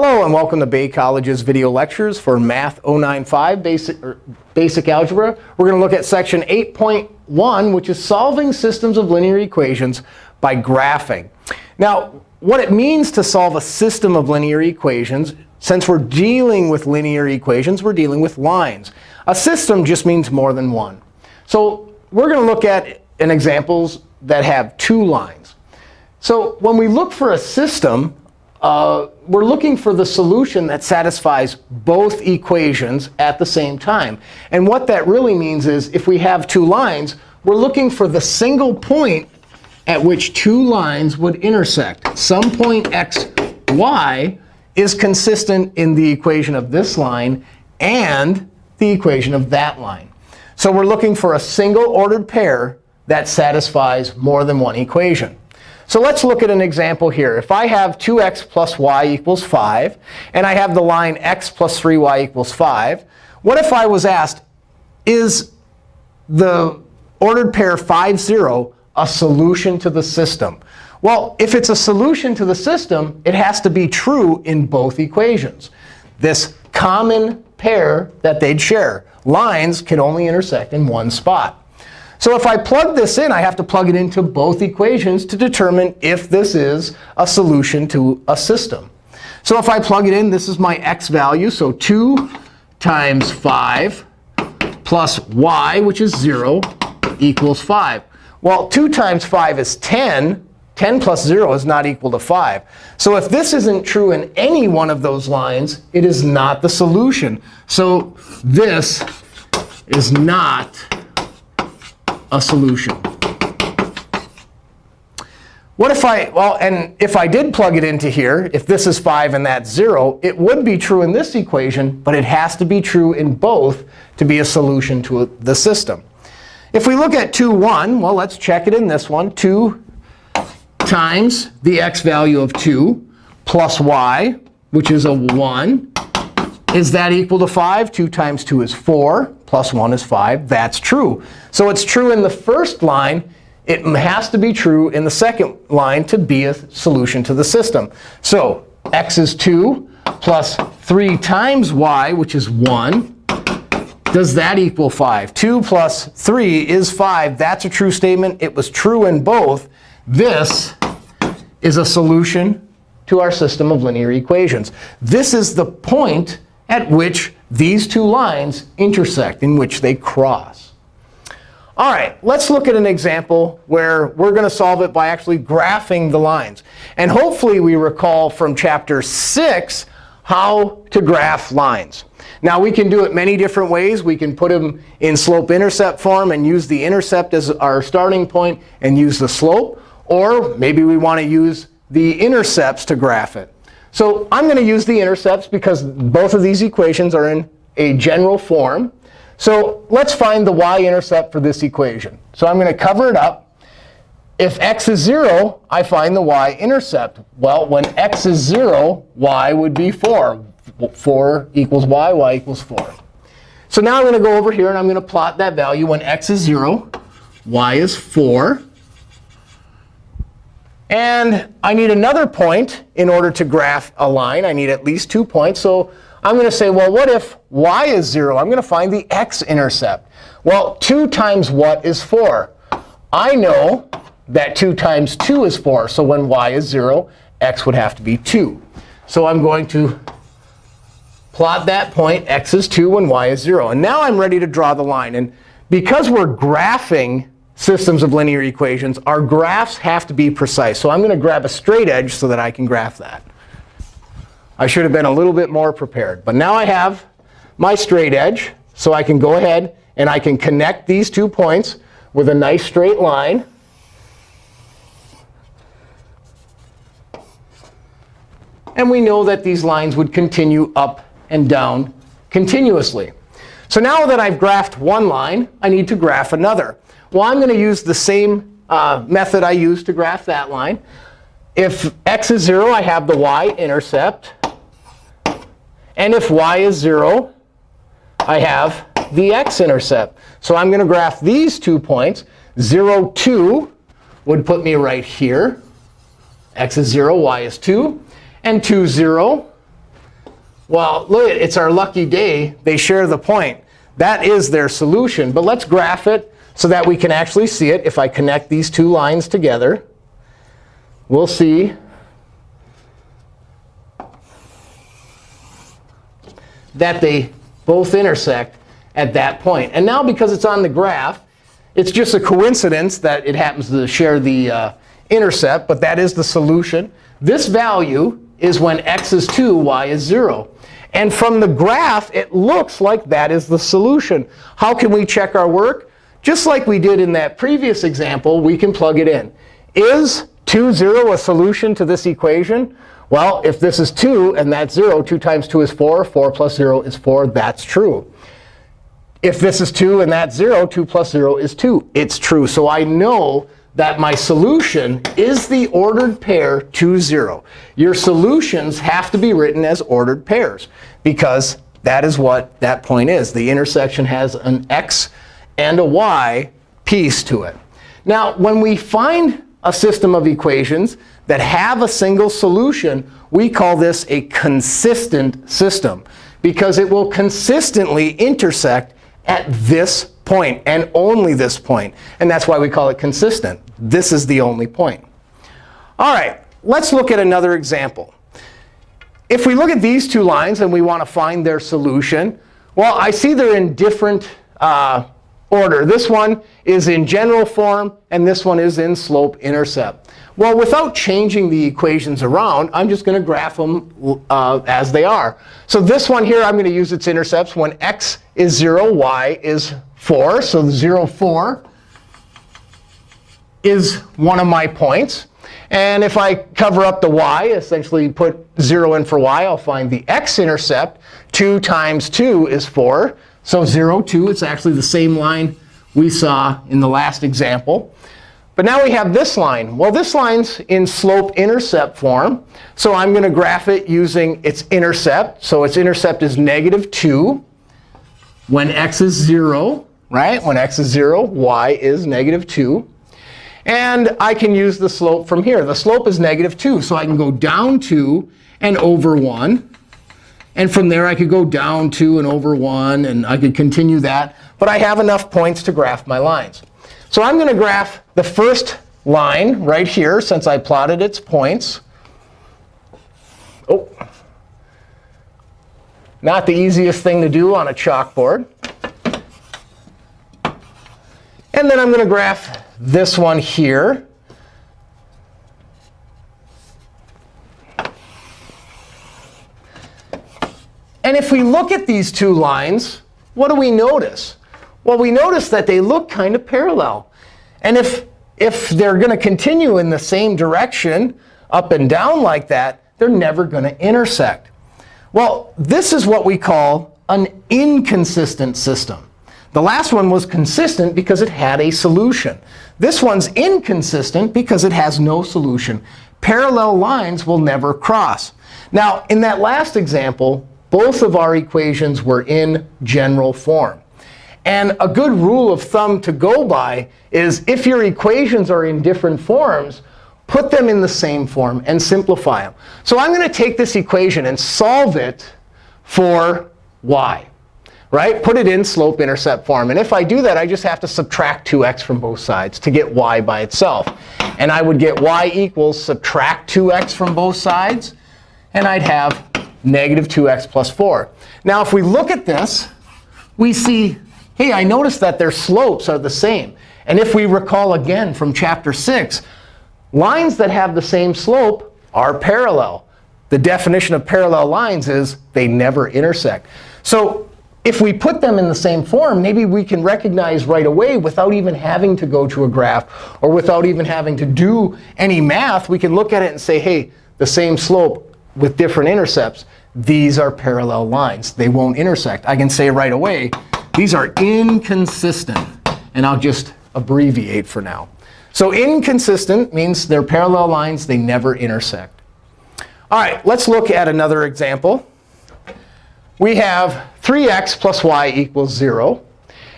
Hello, and welcome to Bay College's video lectures for Math 095 Basic, er, basic Algebra. We're going to look at section 8.1, which is solving systems of linear equations by graphing. Now, what it means to solve a system of linear equations, since we're dealing with linear equations, we're dealing with lines. A system just means more than one. So we're going to look at an examples that have two lines. So when we look for a system, uh, we're looking for the solution that satisfies both equations at the same time. And what that really means is if we have two lines, we're looking for the single point at which two lines would intersect. Some point x, y is consistent in the equation of this line and the equation of that line. So we're looking for a single ordered pair that satisfies more than one equation. So let's look at an example here. If I have 2x plus y equals 5, and I have the line x plus 3y equals 5, what if I was asked, is the ordered pair 5, 0 a solution to the system? Well, if it's a solution to the system, it has to be true in both equations. This common pair that they'd share. Lines can only intersect in one spot. So if I plug this in, I have to plug it into both equations to determine if this is a solution to a system. So if I plug it in, this is my x value. So 2 times 5 plus y, which is 0, equals 5. Well, 2 times 5 is 10. 10 plus 0 is not equal to 5. So if this isn't true in any one of those lines, it is not the solution. So this is not a solution. What if I, well, and if I did plug it into here, if this is 5 and that's 0, it would be true in this equation, but it has to be true in both to be a solution to the system. If we look at 2, 1, well, let's check it in this one. 2 times the x value of 2 plus y, which is a 1. Is that equal to 5? 2 times 2 is 4 plus 1 is 5. That's true. So it's true in the first line. It has to be true in the second line to be a solution to the system. So x is 2 plus 3 times y, which is 1. Does that equal 5? 2 plus 3 is 5. That's a true statement. It was true in both. This is a solution to our system of linear equations. This is the point at which these two lines intersect, in which they cross. All right, let's look at an example where we're going to solve it by actually graphing the lines. And hopefully we recall from chapter 6 how to graph lines. Now, we can do it many different ways. We can put them in slope-intercept form and use the intercept as our starting point and use the slope. Or maybe we want to use the intercepts to graph it. So I'm going to use the intercepts because both of these equations are in a general form. So let's find the y-intercept for this equation. So I'm going to cover it up. If x is 0, I find the y-intercept. Well, when x is 0, y would be 4. 4 equals y, y equals 4. So now I'm going to go over here, and I'm going to plot that value when x is 0, y is 4. And I need another point in order to graph a line. I need at least two points. So I'm going to say, well, what if y is 0? I'm going to find the x-intercept. Well, 2 times what is 4? I know that 2 times 2 is 4. So when y is 0, x would have to be 2. So I'm going to plot that point. x is 2 when y is 0. And now I'm ready to draw the line. And because we're graphing systems of linear equations, our graphs have to be precise. So I'm going to grab a straight edge so that I can graph that. I should have been a little bit more prepared. But now I have my straight edge. So I can go ahead and I can connect these two points with a nice straight line. And we know that these lines would continue up and down continuously. So now that I've graphed one line, I need to graph another. Well, I'm going to use the same uh, method I used to graph that line. If x is 0, I have the y-intercept. And if y is 0, I have the x-intercept. So I'm going to graph these two points. 0, 2 would put me right here. x is 0, y is 2. And 2, 0 Well, look, it's our lucky day. They share the point. That is their solution. But let's graph it so that we can actually see it. If I connect these two lines together, we'll see that they both intersect at that point. And now because it's on the graph, it's just a coincidence that it happens to share the uh, intercept. But that is the solution. This value is when x is 2, y is 0. And from the graph, it looks like that is the solution. How can we check our work? Just like we did in that previous example, we can plug it in. Is 2, 0 a solution to this equation? Well, if this is 2 and that's 0, 2 times 2 is 4. 4 plus 0 is 4. That's true. If this is 2 and that's 0, 2 plus 0 is 2. It's true. So I know that my solution is the ordered pair 2, 0. Your solutions have to be written as ordered pairs because that is what that point is. The intersection has an x and a y piece to it. Now, when we find a system of equations that have a single solution, we call this a consistent system because it will consistently intersect at this point and only this point. And that's why we call it consistent. This is the only point. All right, let's look at another example. If we look at these two lines and we want to find their solution, well, I see they're in different uh, order. This one is in general form, and this one is in slope-intercept. Well, without changing the equations around, I'm just going to graph them uh, as they are. So this one here, I'm going to use its intercepts when x is 0, y is 4. So 0, 4 is one of my points. And if I cover up the y, essentially put 0 in for y, I'll find the x-intercept. 2 times 2 is 4. So 0, 2, it's actually the same line we saw in the last example. But now we have this line. Well, this line's in slope-intercept form. So I'm going to graph it using its intercept. So its intercept is negative 2 when x is 0. right? When x is 0, y is negative 2. And I can use the slope from here. The slope is negative 2. So I can go down 2 and over 1. And from there, I could go down 2 and over 1. And I could continue that. But I have enough points to graph my lines. So I'm going to graph the first line right here, since I plotted its points. Oh, not the easiest thing to do on a chalkboard. And then I'm going to graph this one here. And if we look at these two lines, what do we notice? Well, we notice that they look kind of parallel. And if, if they're going to continue in the same direction, up and down like that, they're never going to intersect. Well, this is what we call an inconsistent system. The last one was consistent because it had a solution. This one's inconsistent because it has no solution. Parallel lines will never cross. Now, in that last example, both of our equations were in general form. And a good rule of thumb to go by is if your equations are in different forms, put them in the same form and simplify them. So I'm going to take this equation and solve it for y right? Put it in slope-intercept form. And if I do that, I just have to subtract 2x from both sides to get y by itself. And I would get y equals subtract 2x from both sides. And I'd have negative 2x plus 4. Now, if we look at this, we see, hey, I noticed that their slopes are the same. And if we recall again from chapter 6, lines that have the same slope are parallel. The definition of parallel lines is they never intersect. So if we put them in the same form, maybe we can recognize right away without even having to go to a graph or without even having to do any math. We can look at it and say, hey, the same slope with different intercepts, these are parallel lines. They won't intersect. I can say right away, these are inconsistent. And I'll just abbreviate for now. So inconsistent means they're parallel lines. They never intersect. All right, let's look at another example we have 3x plus y equals 0.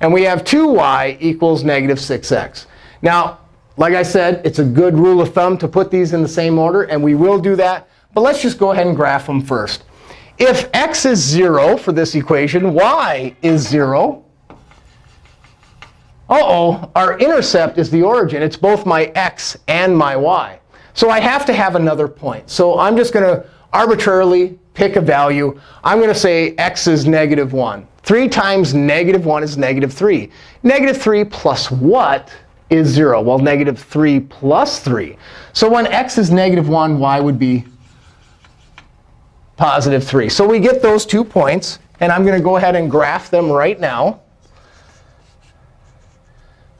And we have 2y equals negative 6x. Now, like I said, it's a good rule of thumb to put these in the same order. And we will do that. But let's just go ahead and graph them first. If x is 0 for this equation, y is 0. Uh-oh, our intercept is the origin. It's both my x and my y. So I have to have another point. So I'm just going to arbitrarily pick a value. I'm going to say x is negative 1. 3 times negative 1 is negative 3. Negative 3 plus what is 0? Well, negative 3 plus 3. So when x is negative 1, y would be positive 3. So we get those two points. And I'm going to go ahead and graph them right now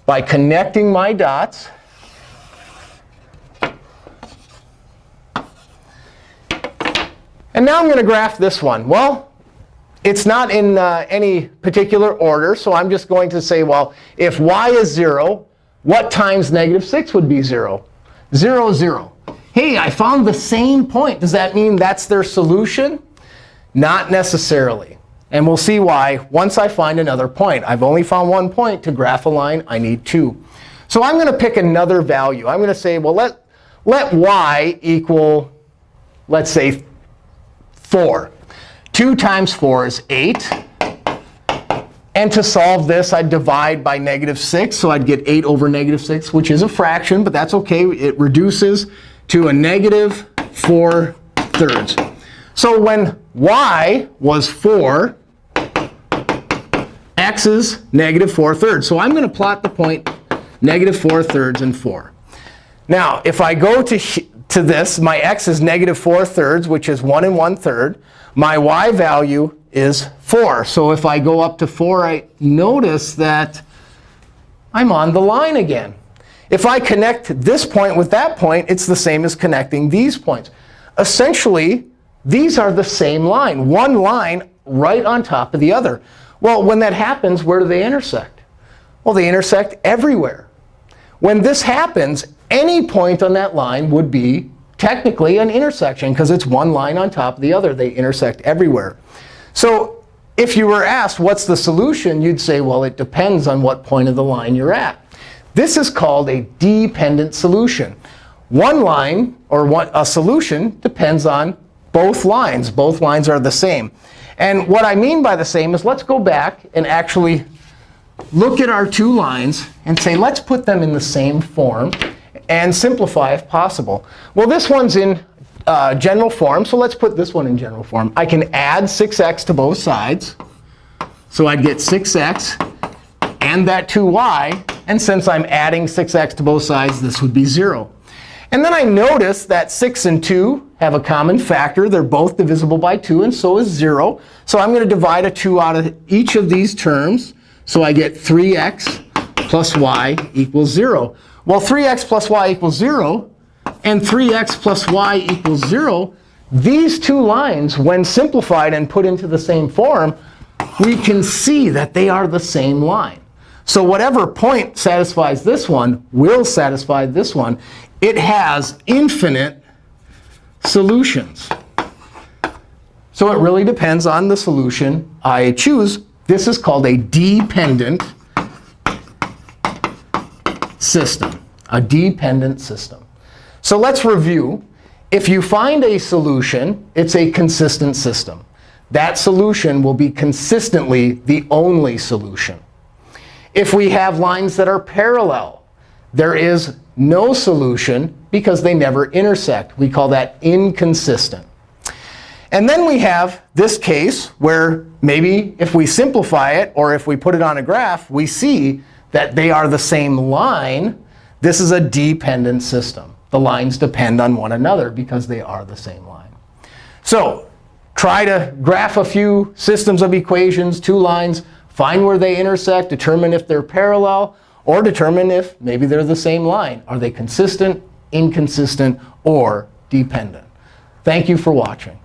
by connecting my dots. And now I'm going to graph this one. Well, it's not in uh, any particular order. So I'm just going to say, well, if y is 0, what times negative 6 would be 0? 0, 0. Hey, I found the same point. Does that mean that's their solution? Not necessarily. And we'll see why once I find another point. I've only found one point. To graph a line, I need two. So I'm going to pick another value. I'm going to say, well, let, let y equal, let's say, 4. 2 times 4 is 8. And to solve this, I'd divide by negative 6. So I'd get 8 over negative 6, which is a fraction. But that's OK. It reduces to a negative 4 thirds. So when y was 4, x is negative 4 thirds. So I'm going to plot the point negative 4 thirds and 4. Now, if I go to, to this, my x is negative 4 thirds, which is 1 and 1 third. My y value is 4. So if I go up to 4, I notice that I'm on the line again. If I connect this point with that point, it's the same as connecting these points. Essentially, these are the same line, one line right on top of the other. Well, when that happens, where do they intersect? Well, they intersect everywhere. When this happens, any point on that line would be technically an intersection, because it's one line on top of the other. They intersect everywhere. So if you were asked, what's the solution, you'd say, well, it depends on what point of the line you're at. This is called a dependent solution. One line, or one, a solution, depends on both lines. Both lines are the same. And what I mean by the same is let's go back and actually look at our two lines and say, let's put them in the same form and simplify if possible. Well, this one's in uh, general form. So let's put this one in general form. I can add 6x to both sides. So I'd get 6x and that 2y. And since I'm adding 6x to both sides, this would be 0. And then I notice that 6 and 2 have a common factor. They're both divisible by 2, and so is 0. So I'm going to divide a 2 out of each of these terms. So I get 3x plus y equals 0. Well, 3x plus y equals 0 and 3x plus y equals 0, these two lines, when simplified and put into the same form, we can see that they are the same line. So whatever point satisfies this one will satisfy this one it has infinite solutions. So it really depends on the solution I choose. This is called a dependent system, a dependent system. So let's review. If you find a solution, it's a consistent system. That solution will be consistently the only solution. If we have lines that are parallel, there is no solution because they never intersect. We call that inconsistent. And then we have this case where maybe if we simplify it or if we put it on a graph, we see that they are the same line. This is a dependent system. The lines depend on one another because they are the same line. So try to graph a few systems of equations, two lines, find where they intersect, determine if they're parallel, or determine if maybe they're the same line. Are they consistent, inconsistent, or dependent? Thank you for watching.